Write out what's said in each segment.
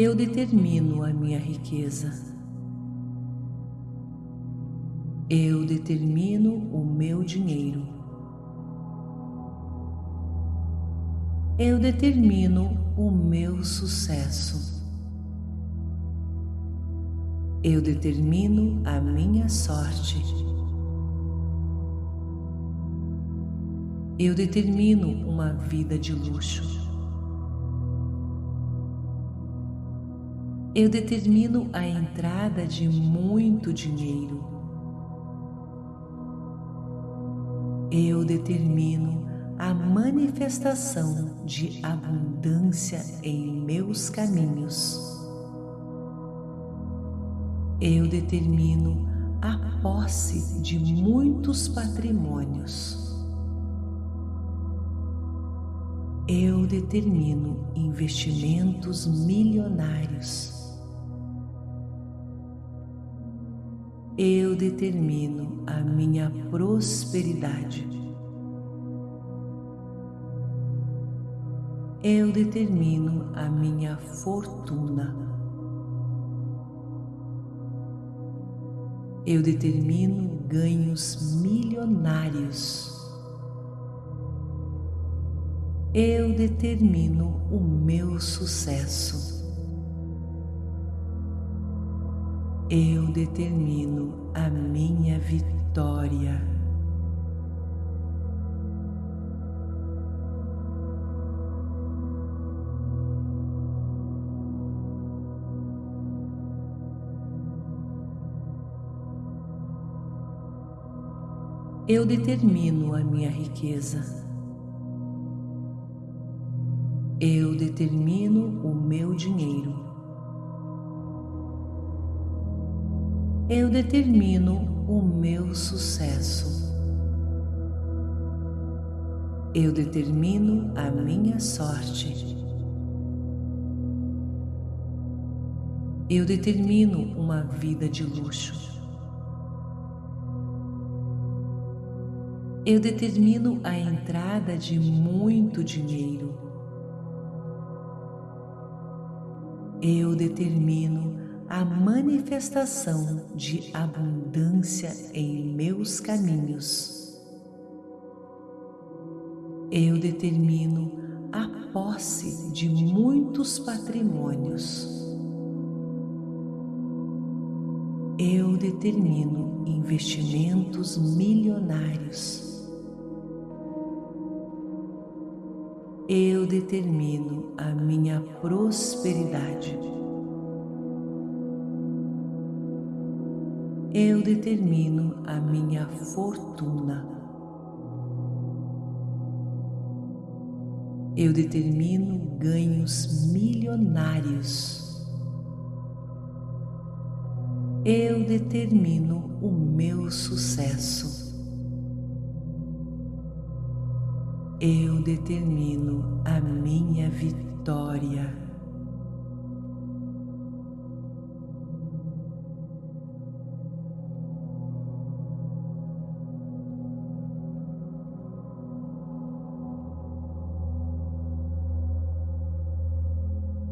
Eu determino a minha riqueza. Eu determino o meu dinheiro. Eu determino o meu sucesso. Eu determino a minha sorte. Eu determino uma vida de luxo. Eu determino a entrada de muito dinheiro. Eu determino a manifestação de abundância em meus caminhos. Eu determino a posse de muitos patrimônios. Eu determino investimentos milionários. Eu determino a minha prosperidade. Eu determino a minha fortuna. Eu determino ganhos milionários. Eu determino o meu sucesso. Eu determino a minha vitória. Eu determino a minha riqueza. Eu determino o meu dinheiro. Eu determino o meu sucesso. Eu determino a minha sorte. Eu determino uma vida de luxo. Eu determino a entrada de muito dinheiro. Eu determino a manifestação de abundância em meus caminhos. Eu determino a posse de muitos patrimônios. Eu determino investimentos milionários. Eu determino a minha prosperidade. Eu determino a minha fortuna. Eu determino ganhos milionários. Eu determino o meu sucesso. Eu determino a minha vitória.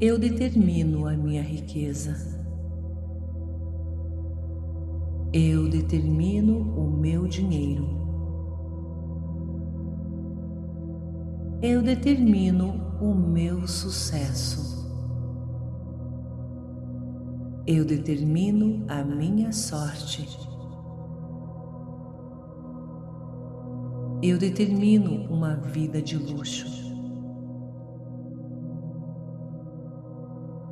Eu determino a minha riqueza. Eu determino o meu dinheiro. Eu determino o meu sucesso. Eu determino a minha sorte. Eu determino uma vida de luxo.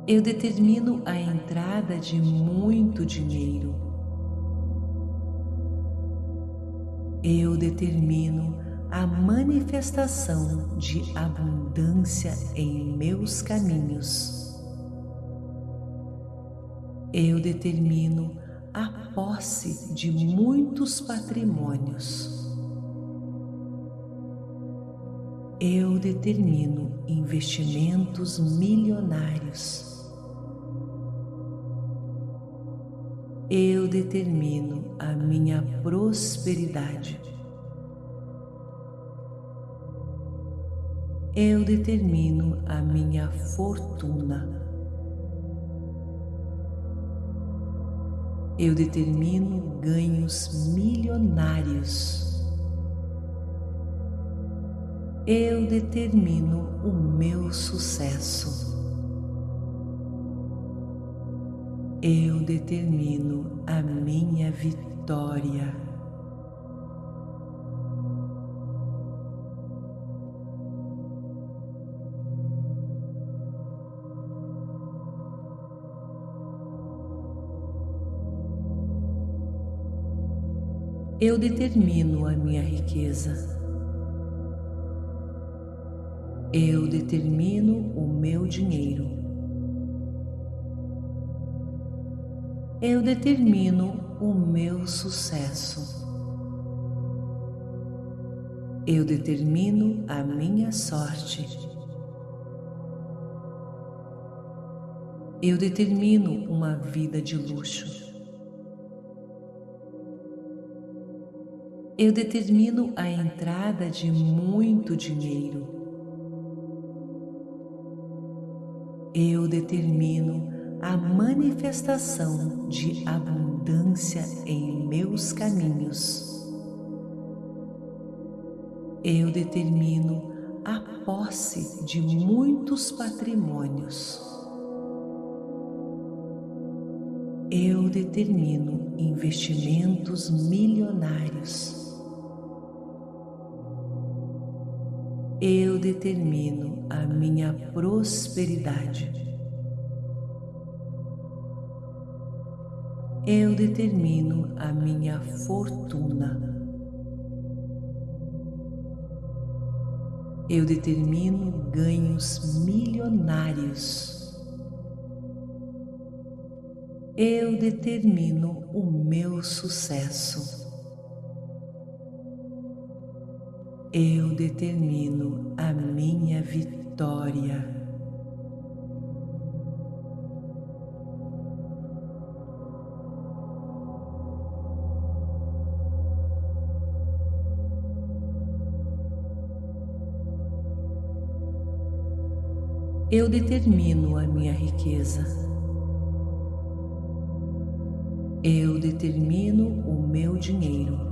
Eu determino a entrada de muito dinheiro. Eu determino a manifestação de abundância em meus caminhos. Eu determino a posse de muitos patrimônios. Eu determino investimentos milionários. eu determino a minha prosperidade. Eu determino a minha fortuna. Eu determino ganhos milionários. Eu determino o meu sucesso. Eu determino a minha vitória. Eu determino a minha riqueza. Eu determino o meu dinheiro. Eu determino o meu sucesso. Eu determino a minha sorte. Eu determino uma vida de luxo. eu determino a entrada de muito dinheiro. Eu determino a manifestação de abundância em meus caminhos. Eu determino a posse de muitos patrimônios. Eu determino investimentos milionários. eu determino a minha prosperidade. Eu determino a minha fortuna. Eu determino ganhos milionários. Eu determino o meu sucesso. eu determino a minha vitória. Eu determino a minha riqueza. Eu determino o meu dinheiro.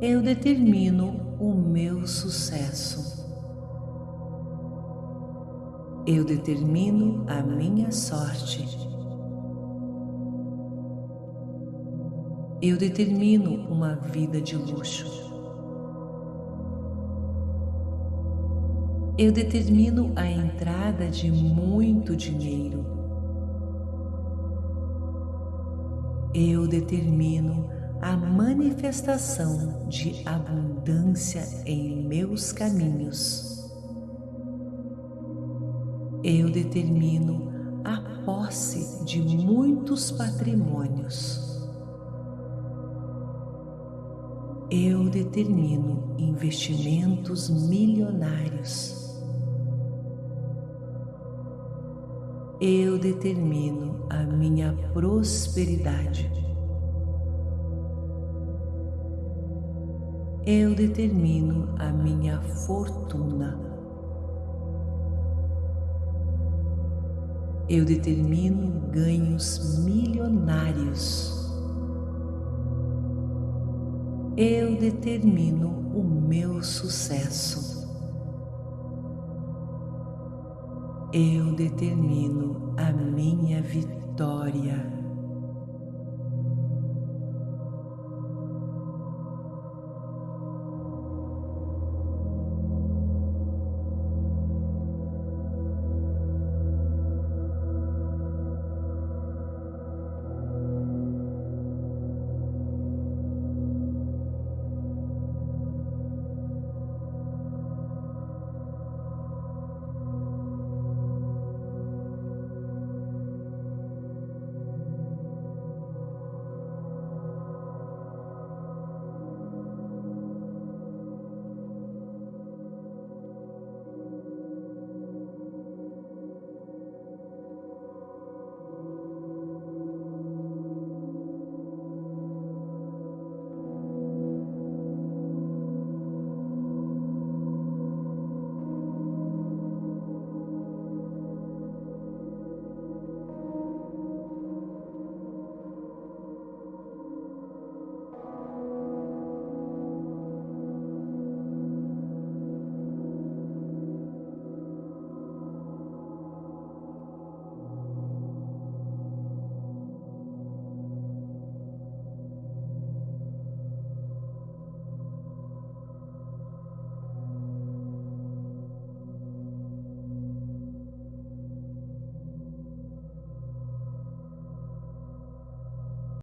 eu determino o meu sucesso. Eu determino a minha sorte. Eu determino uma vida de luxo. Eu determino a entrada de muito dinheiro. Eu determino a manifestação de abundância em meus caminhos. Eu determino a posse de muitos patrimônios. Eu determino investimentos milionários. Eu determino a minha prosperidade. eu determino a minha fortuna. Eu determino ganhos milionários. Eu determino o meu sucesso. Eu determino a minha vitória.